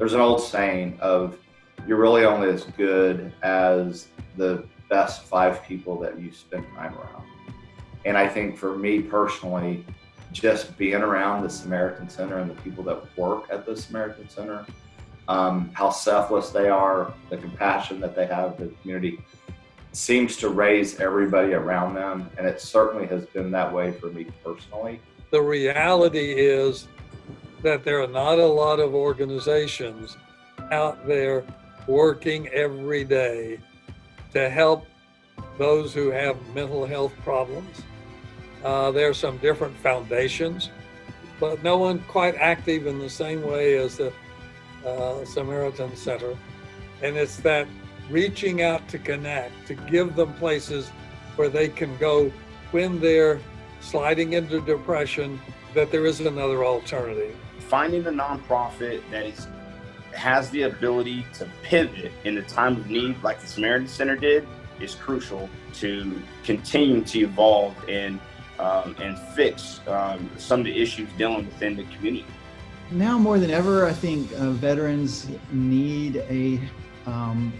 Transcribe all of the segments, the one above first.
there's an old saying of you're really only as good as the best five people that you spend time around. And I think for me personally, just being around the Samaritan Center and the people that work at the Samaritan Center, um, how selfless they are, the compassion that they have for the community, seems to raise everybody around them. And it certainly has been that way for me personally. The reality is that there are not a lot of organizations out there working every day to help those who have mental health problems. Uh, there are some different foundations, but no one quite active in the same way as the uh, Samaritan Center. And it's that reaching out to connect, to give them places where they can go when they're sliding into depression, that there is another alternative. Finding a nonprofit that is has the ability to pivot in the time of need like the Samaritan Center did is crucial to continue to evolve and um, and fix um, some of the issues dealing within the community. Now more than ever, I think uh, veterans need a um,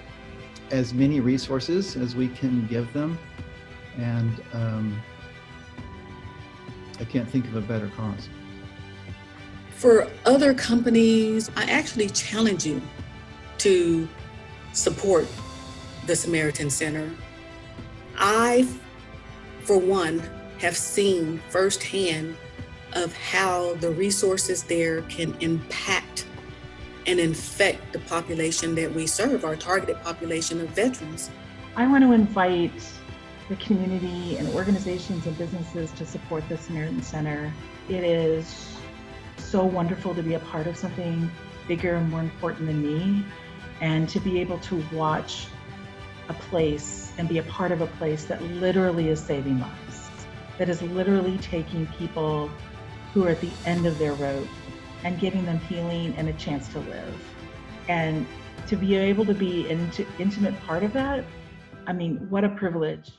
as many resources as we can give them, and um, I can't think of a better cause. For other companies, I actually challenge you to support the Samaritan Center. I, for one, have seen firsthand of how the resources there can impact and infect the population that we serve, our targeted population of veterans. I want to invite the community and organizations and businesses to support the Samaritan Center. It is so wonderful to be a part of something bigger and more important than me and to be able to watch a place and be a part of a place that literally is saving lives, that is literally taking people who are at the end of their rope and giving them healing and a chance to live. And to be able to be an intimate part of that, I mean, what a privilege.